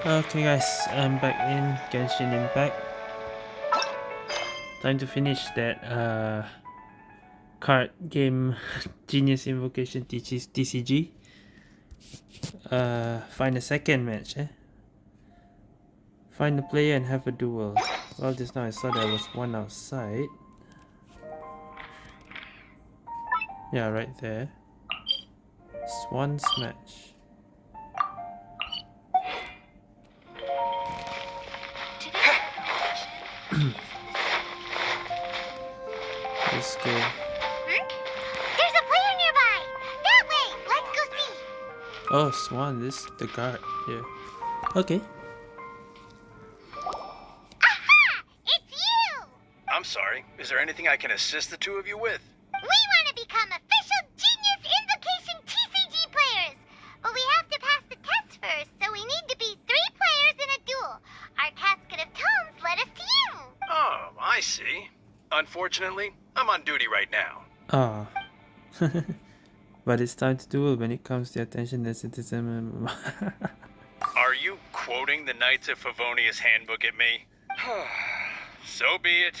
Okay guys, I'm back in Genshin Impact. Time to finish that uh, card game Genius Invocation TCG. Uh, find a second match, eh? Find a player and have a duel. Well, just now I saw there was one outside. Yeah, right there. Swan's match. Let's go. Hmm? There's a player nearby! That way! Let's go see! Oh, Swan, this is the guard here. Okay. Aha! It's you! I'm sorry. Is there anything I can assist the two of you with? We Unfortunately, I'm on duty right now. Ah. but it's time to duel when it comes to attention that citizen. Are you quoting the Knights of Favonius handbook at me? so be it.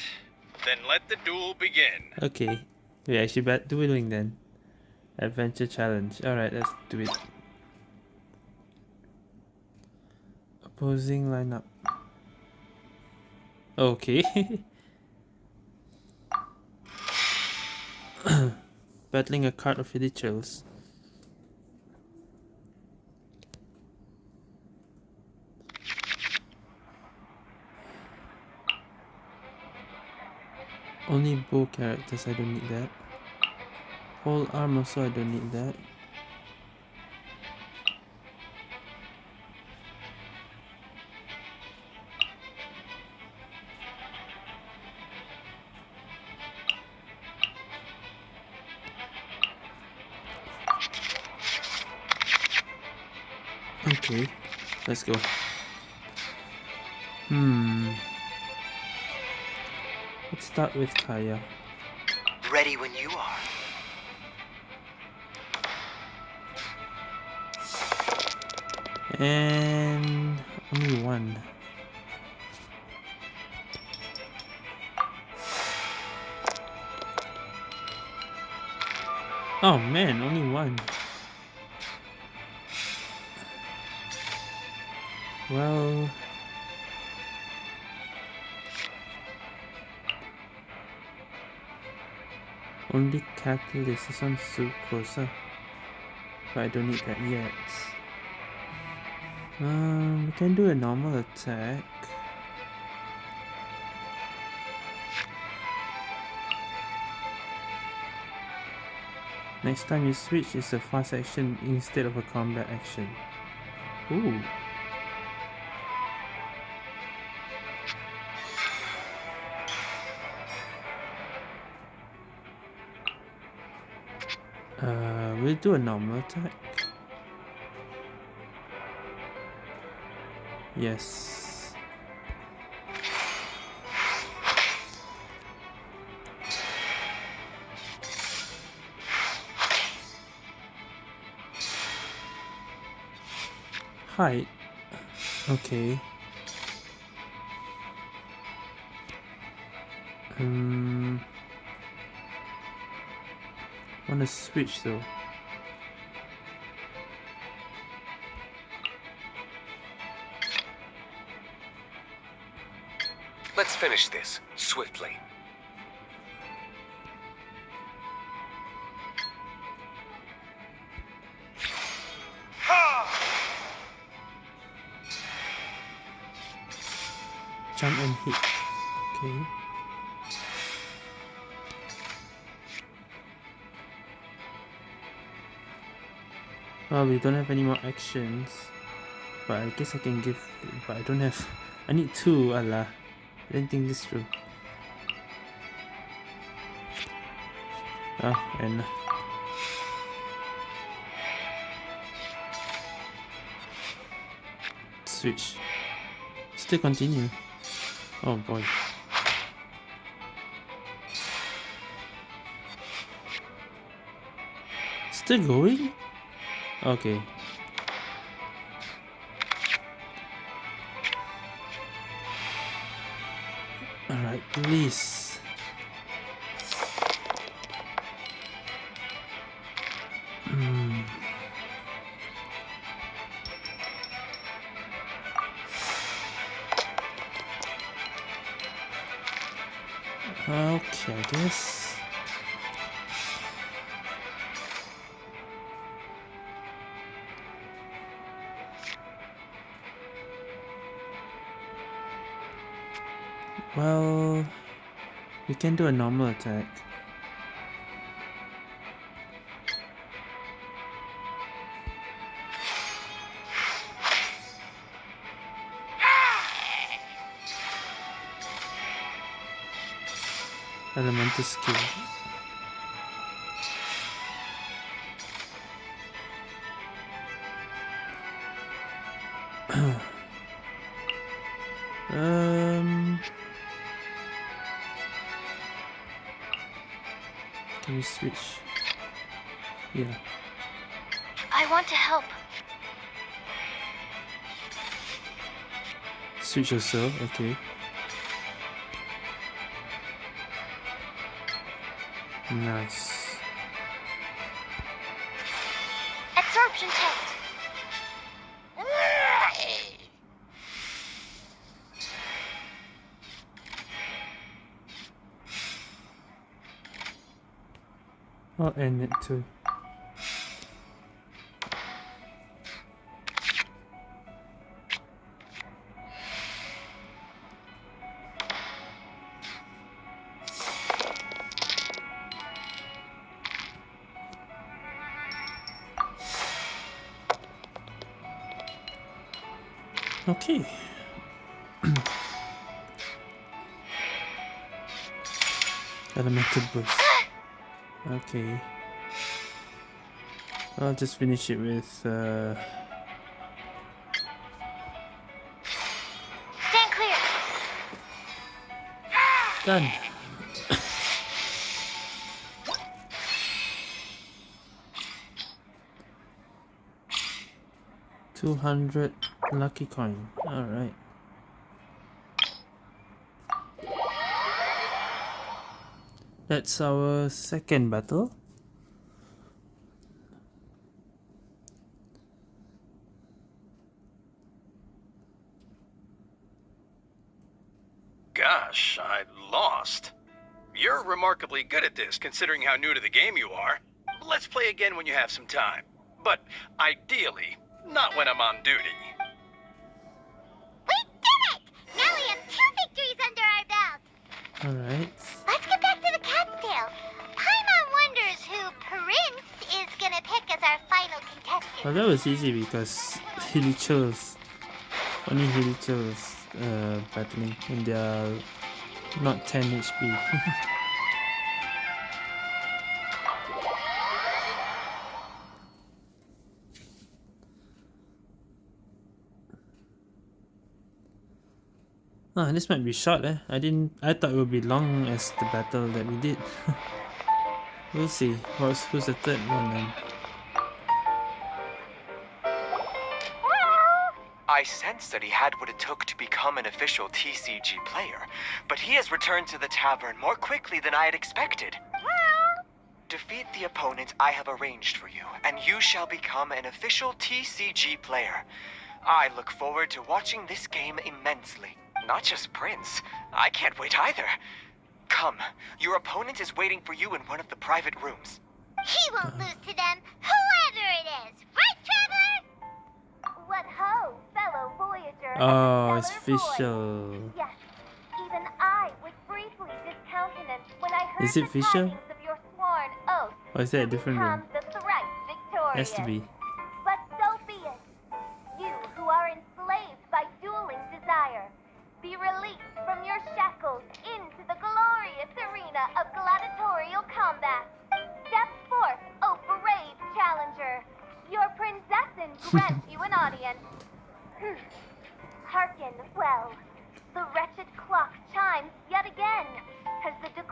Then let the duel begin. okay. We actually bad dueling then. Adventure challenge. Alright, let's do it. Opposing lineup. Okay. Battling a card of rituals. Only bow characters, I don't need that. Whole armor, so I don't need that. Let's go. Hmm. Let's start with Kaeya. Ready when you are. And only one. Oh man, only one. Well, only catalyst is on Sucrose, but I don't need that yet. Um, we can do a normal attack. Next time you switch, it's a fast action instead of a combat action. Ooh. Do a normal attack. Yes. Height. Okay. Um. Wanna switch though. Finish this swiftly. Jump and hit. Okay. Well, we don't have any more actions. But I guess I can give... But I don't have... I need two, Allah. I didn't think this through. Ah, and... Switch. Still continue. Oh boy. Still going? Okay. Do a normal attack. Elemental skill. um, can we switch? Yeah. I want to help. Switch yourself, okay. Nice. I'll end it too. Okay. Elemental boost. Okay. I'll just finish it with uh Stand clear. done. Two hundred lucky coin. Alright. That's our second battle. Gosh, I lost. You're remarkably good at this, considering how new to the game you are. Let's play again when you have some time. But ideally, not when I'm on duty. We did it! Now we have two victories under our belt. Alright. Well, that was easy because Hilly. Only Hilly uh, battling and they are not 10 HP. Ah, this might be short eh. I didn't I thought it would be long as the battle that we did. we'll see. What's who's the third one then? I sensed that he had what it took to become an official TCG player, but he has returned to the tavern more quickly than I had expected. Well. Defeat the opponent I have arranged for you, and you shall become an official TCG player. I look forward to watching this game immensely. Not just Prince. I can't wait either. Come, your opponent is waiting for you in one of the private rooms. He won't lose to them, whoever it is. Right, Traveler? What ho, fellow Voyager. Oh, it's official. Yes, even I was briefly discountenanced when I heard Is it Fisher? tidings of your sworn oath oh, Or is that a different become room? the thrice victorious. Has to be. But so be it. You who are enslaved by dueling desire, be released from your shackles into the glorious arena of gladiatorial combat. Step forth, O brave challenger. Your Prinzessin grants you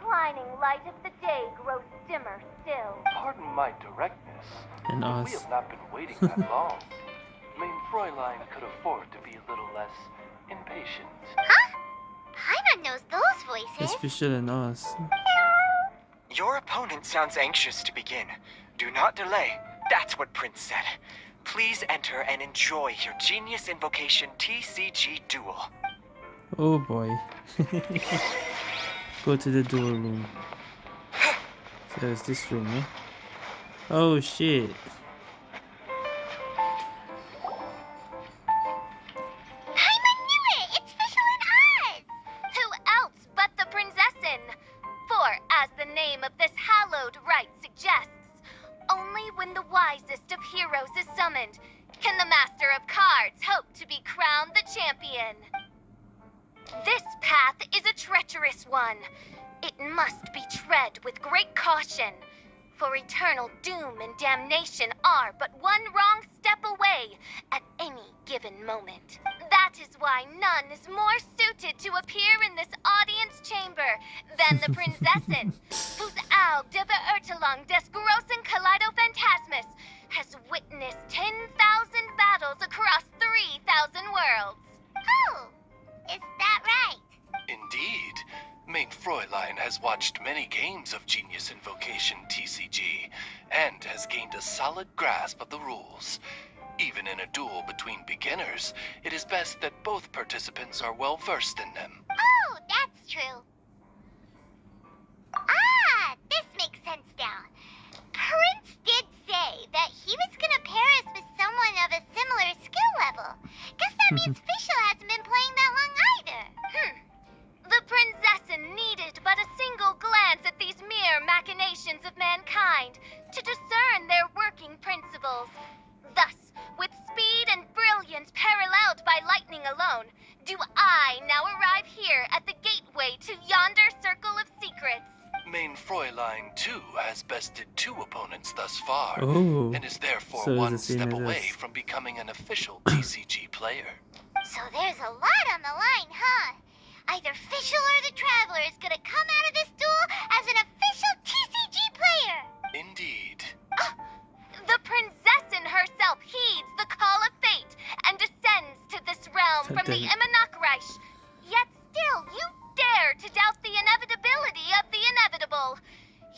declining light of the day grows dimmer still. Pardon my directness. And but us. We have not been waiting that long. Mein Fräulein could afford to be a little less impatient. Huh? one knows those voices. It's Fischl and Oz. Your opponent sounds anxious to begin. Do not delay. That's what Prince said. Please enter and enjoy your Genius Invocation TCG Duel. Oh boy. Go to the duel room. So it's this room, eh? Oh shit. I knew it! It's Fischl and Oz! Who else but the Prinzessin? For, as the name of this hallowed rite suggests, only when the wisest of heroes is summoned can the Master of Cards hope to be crowned the champion. This path is a treacherous one. It must be tread with great caution, for eternal doom and damnation are but one wrong step away at any given moment. That is why none is more suited to appear in this audience chamber than the Prinzessin, whose Auge der Verurteilung des großen Kaleido has witnessed 10,000 battles across 3,000 worlds. Oh, is that right? Indeed. Mein Fräulein has watched many games of Genius Invocation TCG and has gained a solid grasp of the rules. Even in a duel between beginners, it is best that both participants are well versed in them. Oh, that's true. Ah, this makes sense now. Prince did say that he was gonna pair us with someone of a similar skill level. Guess that means Fischl hasn't been playing that long either. Hmm. The Prinzessin needed but a single glance at these mere machinations of mankind to discern their working principles. Thus, with speed and brilliance paralleled by lightning alone, do I now arrive here at the gateway to yonder circle of secrets. Mein Fräulein, too, has bested two opponents thus far, Oh. and is therefore So one the step away us. from becoming an official TCG player. So there's a lot on the line, huh? Either Fischl or the Traveler is gonna come out of this duel as an official TCG player. Indeed. The Prinzessin herself heeds the call of fate and descends to this realm from the Goddamn. Immernachtreich. Yet still, you dare to doubt the inevitability of the inevitable.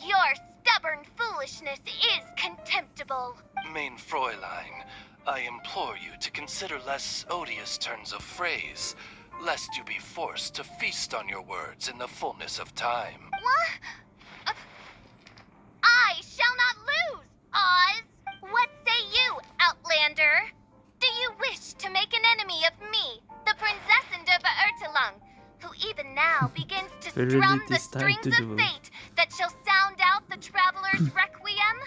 Your stubborn foolishness is contemptible. Mein Fräulein, I implore you to consider less odious turns of phrase, lest you be forced to feast on your words in the fullness of time. What? Uh, I shall not lose, Oz. What say you, Outlander? Do you wish to make an enemy of me, now begins to strum the strings of fate that shall sound out the traveler's requiem?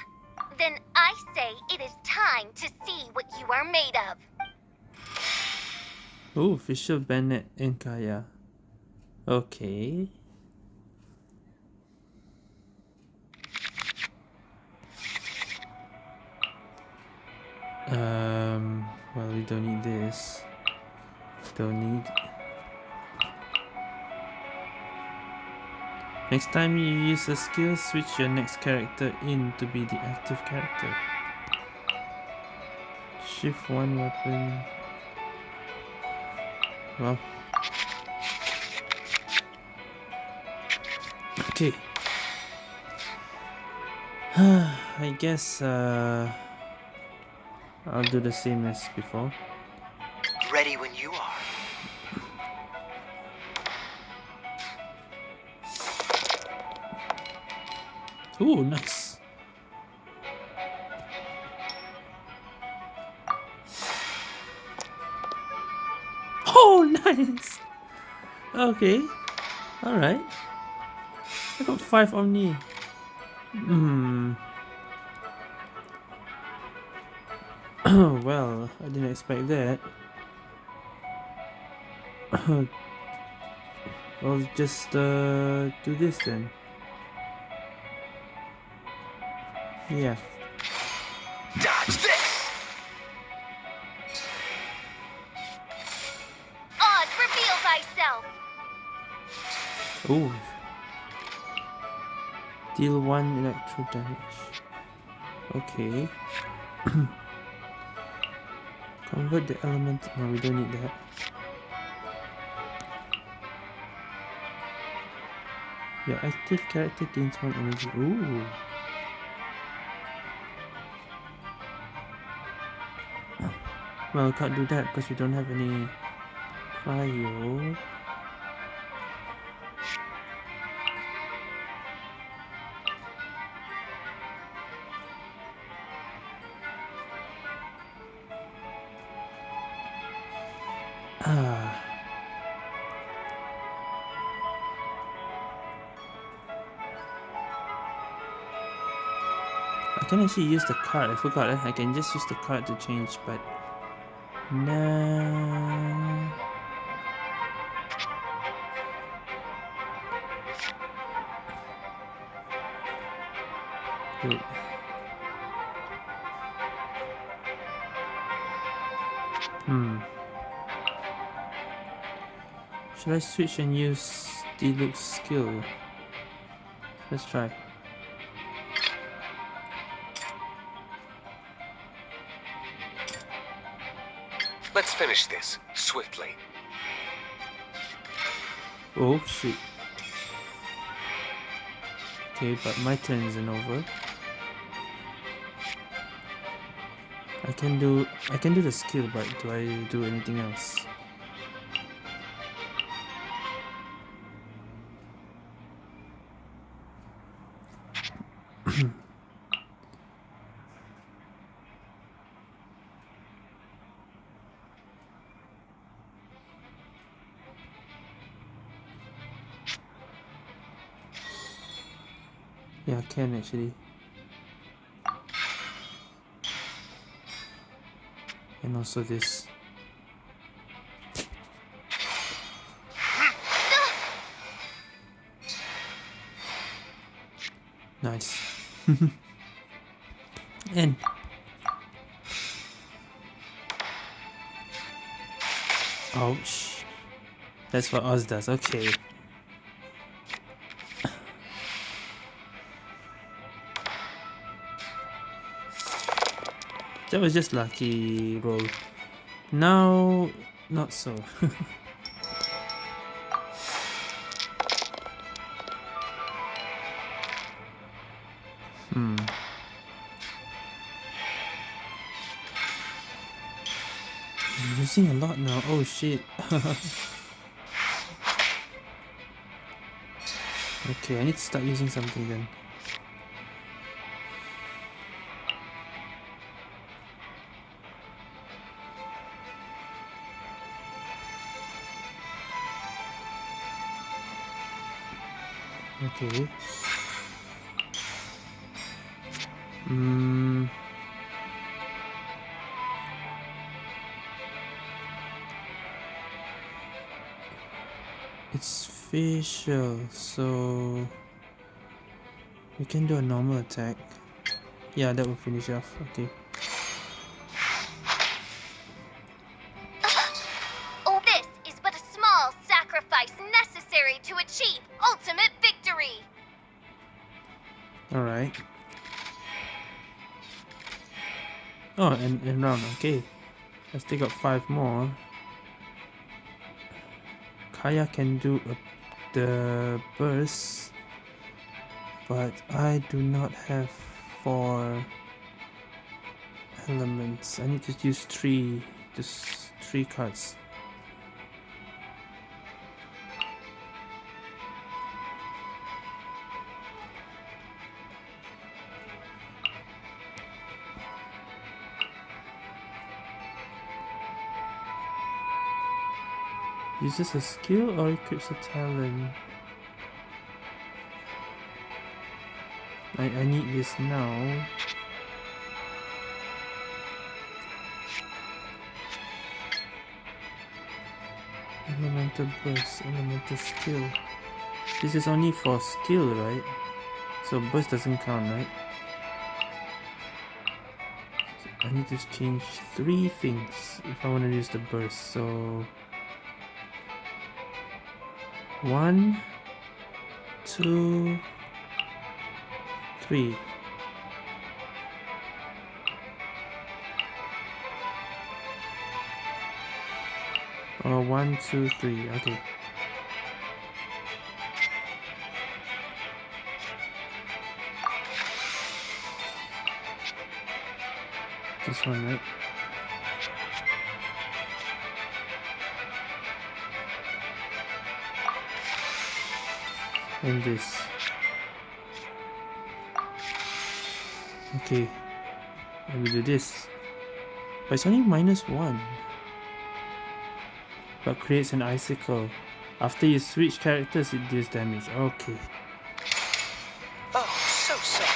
Then I say it is time to see what you are made of. Oh, Fischl, Bennett, and Kaeya. Okay. Um, well, we don't need this. Don't need. Next time you use a skill, switch your next character in to be the active character. Shift one weapon. Well. Okay. I guess uh I'll do the same as before. Ready when you are. Ooh, nice. Oh, nice. Okay. All right. I got five Omni. Hmm. Oh, well, I didn't expect that. I'll just uh, do this then. Yeah. Dodge this! Oz, reveal thyself. Oh. Deal one electro damage. Okay. Convert the element. No, we don't need that. Your active character gains one energy. Ooh. Well, we can't do that because we don't have any cryo. Ah. I can actually use the card. I forgot. eh? I can just use the card to change, but Wait. Hmm. Should I switch and use Diluc's skill? Let's try. Let's finish this swiftly. Oh shoot. Okay, but my turn isn't over. I can do I can do the skill, but do I do anything else? Yeah, I can actually. And also this. Nice. and Ouch. That's what Oz does, okay. That was just lucky roll. Now, not so. hmm. I'm using a lot now. Oh shit. okay, I need to start using something then. Okay. Mm. It's facial, so we can do a normal attack. Yeah, that will finish off. Okay. Okay. I still got five more. Kaeya can do a, the burst, but I do not have four elements. I need to use three, just three cards. Uses a skill or equips a talent? I, I need this now. Elemental burst, elemental skill. This is only for skill, right? So burst doesn't count, right? I need to change three things if I want to use the burst. So one two three Oh, one, two, three. Okay. This one, right? And this. Okay. Let me do this. But it's only minus one. But creates an icicle. After you switch characters, it deals damage. Okay. Oh, so sad.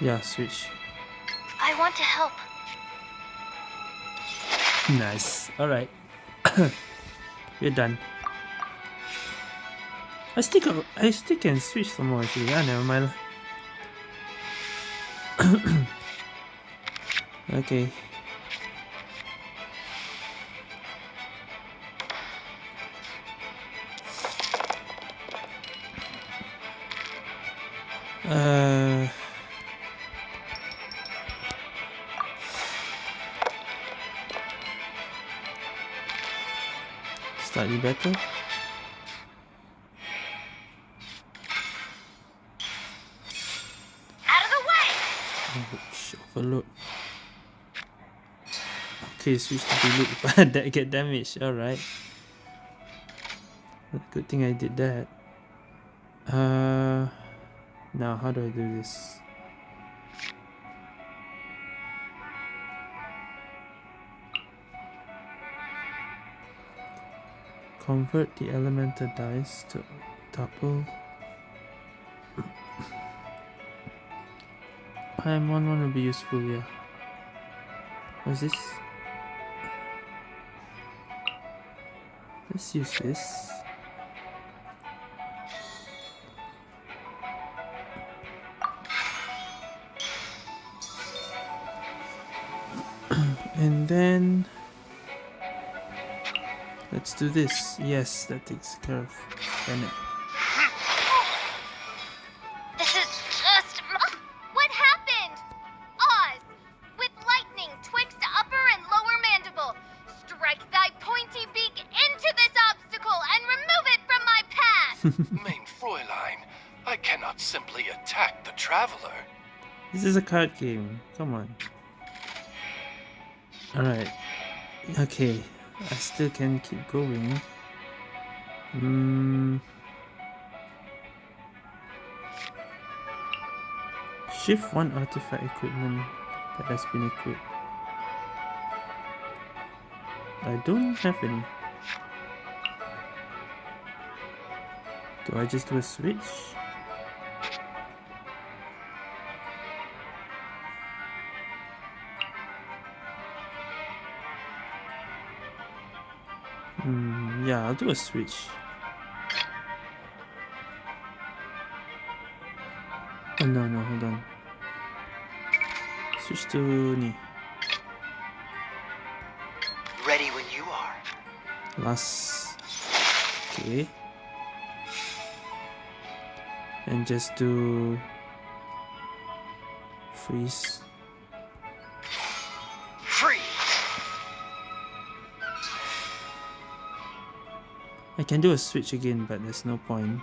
Yeah, switch. I want to help. Nice. Alright. We're done. I stick can, I still can switch some more actually. Yeah, never mind. okay. Slightly better. Out of the way! Ouch, overload. Okay, switch to delete but that get damaged. Alright. Good thing I did that. Uh now how do I do this? Convert the elemental dice to double Time one one will be useful, yeah. What's this? Let's use this. Let's do this. Yes, that takes care of Bennett. This is just. What happened? Oz, with lightning twixt upper and lower mandible, strike thy pointy beak into this obstacle and remove it from my path! Mein Fräulein, I cannot simply attack the Traveler. This is a card game. Come on. Alright. Okay. I still can keep going. Hmm. Shift one artifact equipment that has been equipped. I don't have any. Do I just do a switch? I'll do a switch. Oh no, no, hold on. Switch to ni. Ready when you are. Last. Okay. And just do freeze. I can do a switch again, but there's no point.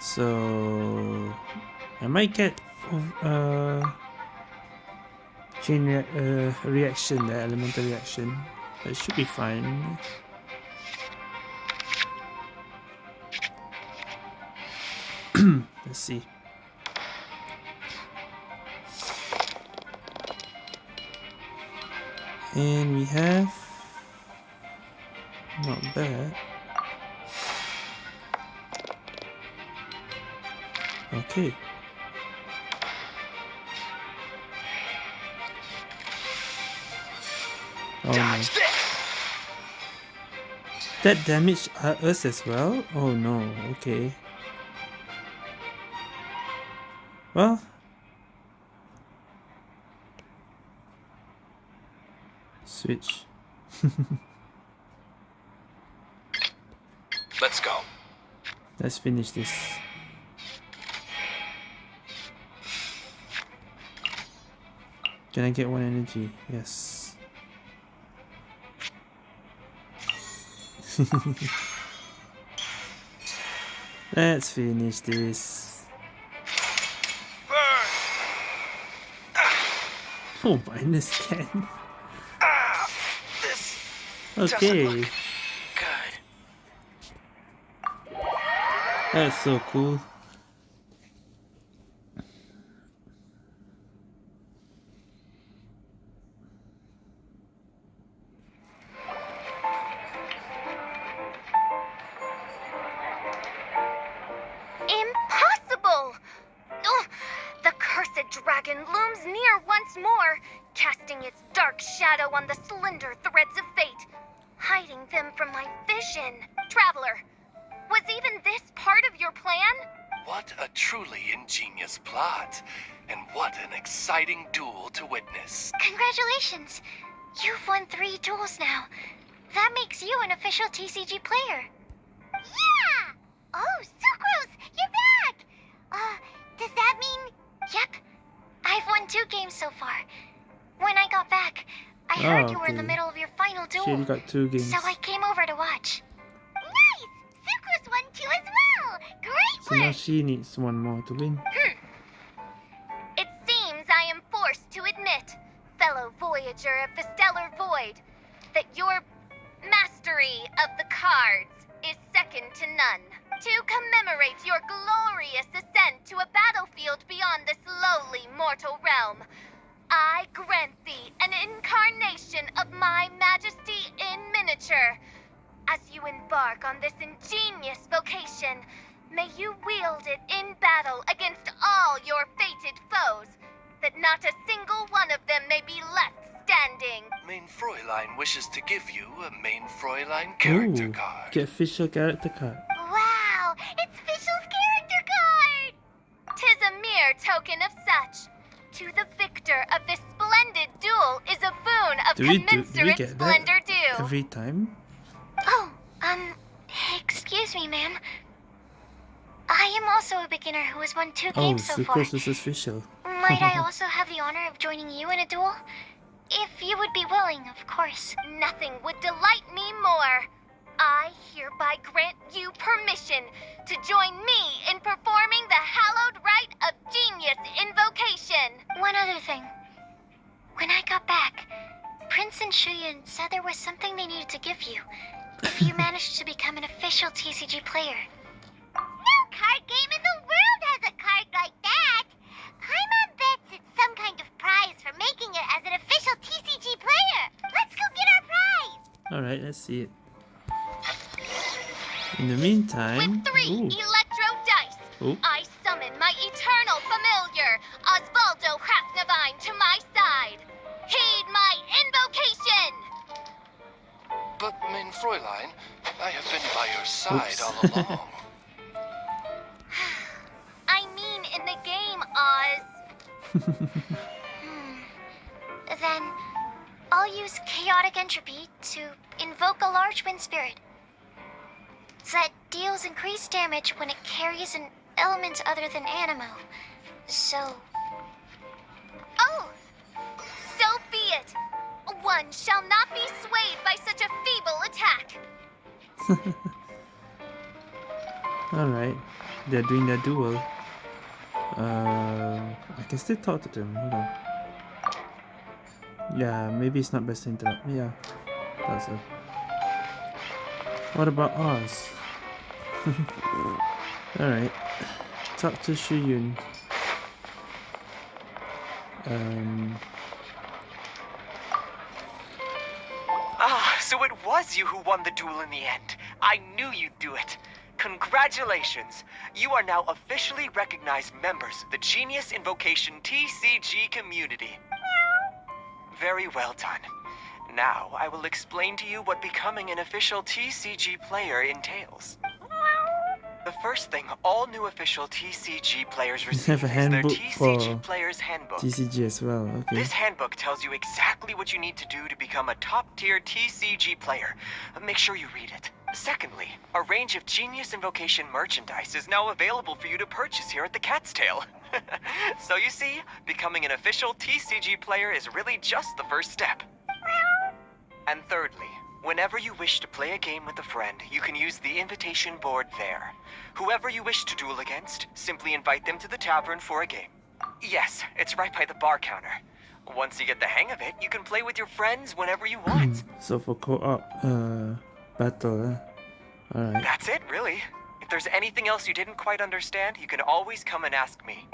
So I might get uh chain rea- uh, reaction, the elemental reaction. That should be fine. Let's see. And we have not bad. Okay. Oh no. That damaged uh, us as well? Oh no, okay. Well. Switch. Let's go. Let's finish this. Can I get one energy? Yes. Let's finish this. Oh, minus 10. Ah! Okay. That's so cool. Congratulations! You've won three duels now. That makes you an official TCG player. Yeah! Oh, Sucrose, you're back! Uh, does that mean... Yep. I've won two games so far. When I got back, I heard Oh, you were in the middle of your final She duel. only got two games. So I came over to watch. Nice! Sucrose won two as well! Great So now she needs one more to win. It fellow voyager of the stellar void, that your mastery of the cards is second to none. To commemorate your glorious ascent to a battlefield beyond this lowly mortal realm, I grant thee an incarnation of my majesty in miniature. As you embark on this genius invocation, may you wield it in battle against all your fated foes, that not a single one of them may be left standing. Mein Fräulein wishes to give you a Mein Fräulein character Ooh, card. Get official character card. Wow! It's Fischl's character card! Tis a mere token of such. To the victor of this splendid duel is a boon of Do we, do, do commensurate splendor due. every time? Oh, um, excuse me, ma'am. I am also a beginner who has won two Oh, games so far. Sucrose is official. Might I also have the honor of joining you in a duel? If you would be willing, of course. Nothing would delight me more. I hereby grant you permission to join me in performing the hallowed rite of genius invocation. One other thing. When I got back, Prince and Shuyun said there was something they needed to give you. If you managed to become an official TCG player. No card game in the world has a card like that. Paimon bets it's some kind of prize for making it as an official TCG player. Let's go get our prize! Alright, let's see it. In the meantime, With three ooh, electro dice, Ooh. I summon my eternal familiar, Ozvaldo Hrafnavins, to my side. Heed my invocation! But, Mein Fräulein, I have been by your side Oops. all along. Hmm. Then, I'll use Chaotic Entropy to invoke a large wind spirit. That deals increased damage when it carries an element other than Anemo. So, Oh, so be it. One shall not be swayed by such a feeble attack. Alright. They're doing their duel. Uh, I can still talk to them. Hold on. Yeah, maybe it's not best to interrupt. Yeah, that's it. What about Oz? Alright. Talk to Shuyun. Um, Ah, so it was you who won the duel in the end. I knew you'd do it. Congratulations! You are now officially recognized members of the Genius Invocation TCG community. Very well done. Now, I will explain to you what becoming an official TCG player entails. The first thing all new official TCG players receive have a is their handbook TCG Player's Handbook. TCG as well. Okay. This handbook tells you exactly what you need to do to become a top tier TCG player. Make sure you read it. Secondly, a range of Genius Invocation merchandise is now available for you to purchase here at the Cat's Tail. so you see, becoming an official TCG player is really just the first step. And thirdly, Whenever you wish to play a game with a friend, you can use the invitation board there. Whoever you wish to duel against, simply invite them to the tavern for a game. Yes, it's right by the bar counter. Once you get the hang of it, you can play with your friends whenever you want. So for co-op uh, battle, uh, alright. That's it, really. If there's anything else you didn't quite understand, you can always come and ask me.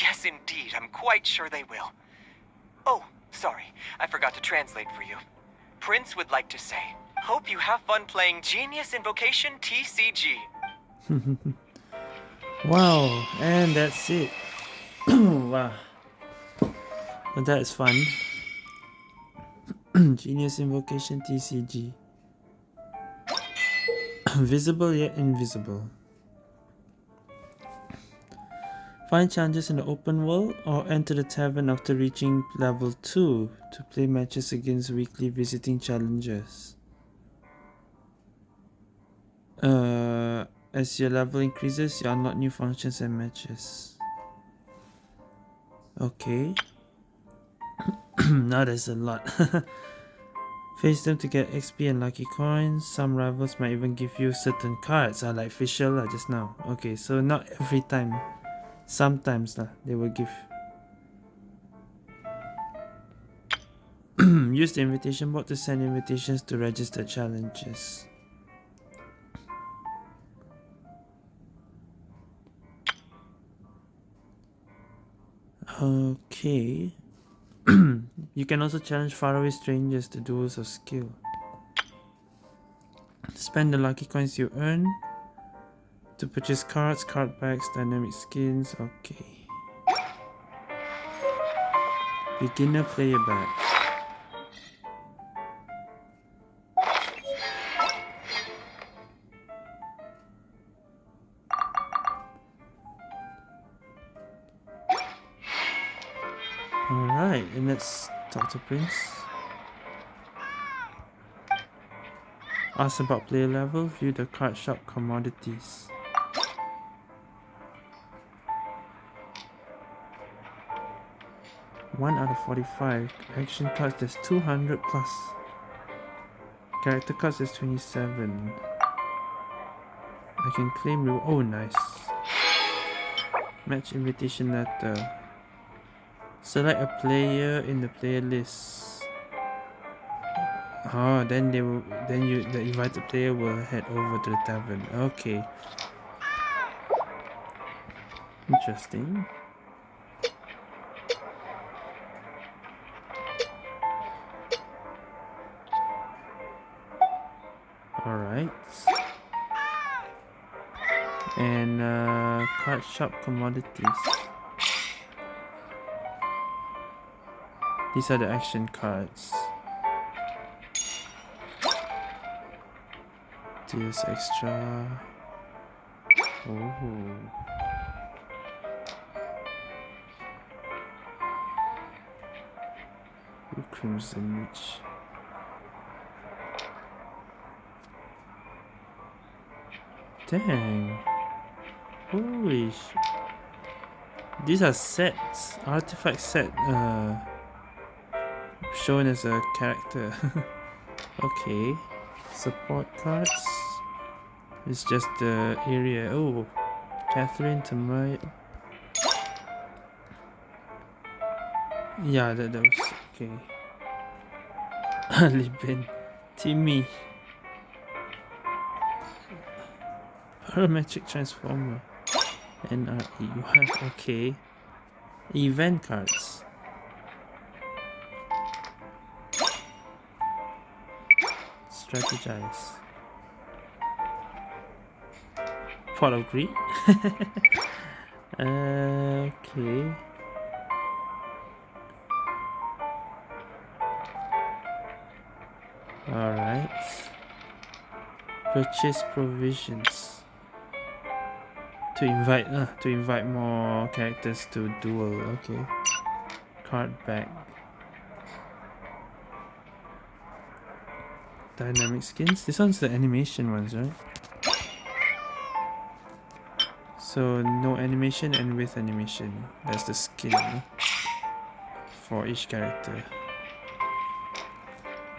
Yes, indeed, I'm quite sure they will. Oh, sorry, I forgot to translate for you. Prince would like to say, Hope you have fun playing Genius Invocation TCG. Wow, and that's it. wow. Well, that is fun. Genius Invocation TCG. Visible yet invisible. Find challenges in the open world or enter the tavern after reaching level 2 to play matches against weekly visiting challengers. Uh, as your level increases, you unlock new functions and matches. Okay. now there's a lot. Face them to get XP and lucky coins. Some rivals might even give you certain cards, uh, like Fischl lah just now. Okay, so not every time. Sometimes lah, they will give. Use the invitation board to send invitations to registered challenges. Okay. you can also challenge faraway strangers to duels of skill. Spend the lucky coins you earn to purchase cards, card packs, dynamic skins. Okay. Beginner player badge. Alright, and let's talk to Prince. Ask about player level, view the card shop commodities. One out of 45. Action cards, there's 200 plus. Character cards, there's 27. I can claim reward. Oh, nice. Match invitation letter. Select a player in the player list. Oh, then they will. Then you, the invited player will head over to the tavern. Okay. Interesting. And uh, card shop commodities. These are the action cards. Deals extra. Oh. Crimson Witch. Dang. Holy These are sets. Artifact set. Uh, shown as a character. okay. Support cards. It's just the area. Oh, Katheryne Tamai. Yeah, that, that was okay. Liben. Timmie. Parametric Transformer. NRE1. Okay. Event cards. strategize. Pot of greed? Uh, okay. Alright. Purchase provisions. To invite uh, to invite more characters to duel, okay. Card back. Dynamic skins? This one's the animation ones, right? So no animation and with animation. That's the skin for each character.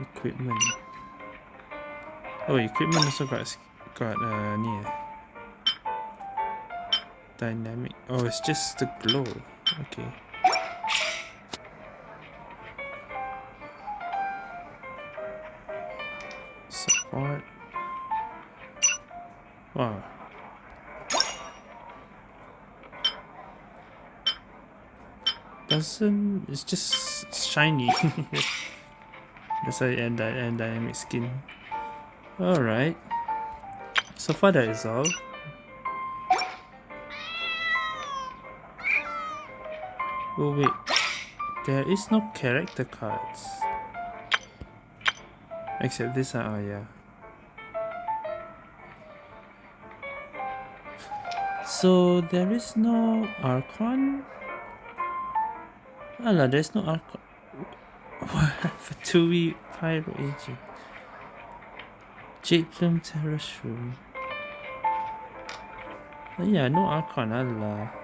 Equipment. Oh, equipment also got got uh near. Dynamic. Oh, it's just the glow. Okay. Support. Wow. Doesn't it's just shiny. That's why and, and dynamic skin. Alright. So far that is all. Oh wait. There is no character cards. Except this one, oh yeah. So there is no Archon? Alah, there's no Archon. What? For two week Pyro Agent. Jadeplume Terrashroom. Oh, yeah, no Archon, Allah.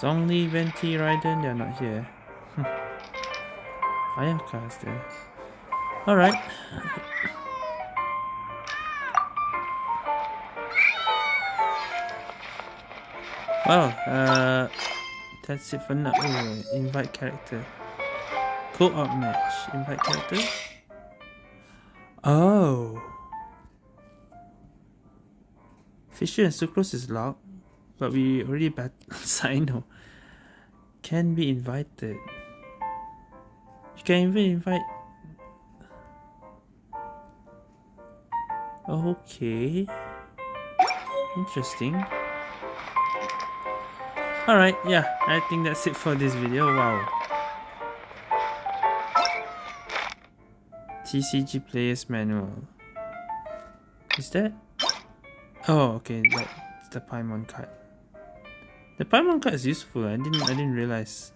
Zhongli, Venti, Raiden, they're not here. Ayaka's there. Alright. Well, uh, that's it for now. Oh, invite character. Co-op match. Invite character. Oh. Fischl and Sucrose is locked, but we already bat Cyno. Can be invited. You can even invite. Okay. Interesting. Alright, yeah, I think that's it for this video. Wow. TCG Players Manual. Is that? Oh, okay, that's the Paimon card. The Paimon card is useful. I didn't. I didn't realize.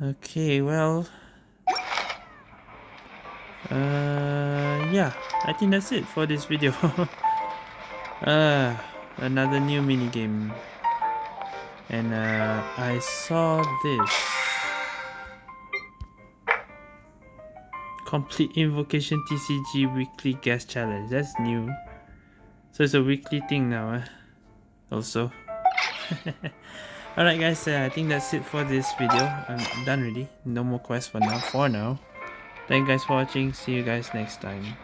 Okay, well. Uh, yeah, I think that's it for this video. uh, another new mini game, and uh, I saw this. Complete Invocation TCG Weekly Guest Challenge. That's new. So it's a weekly thing now, eh? Also. Alright guys, uh, I think that's it for this video. I'm done really. No more quests for now. For now. Thank you guys for watching. See you guys next time.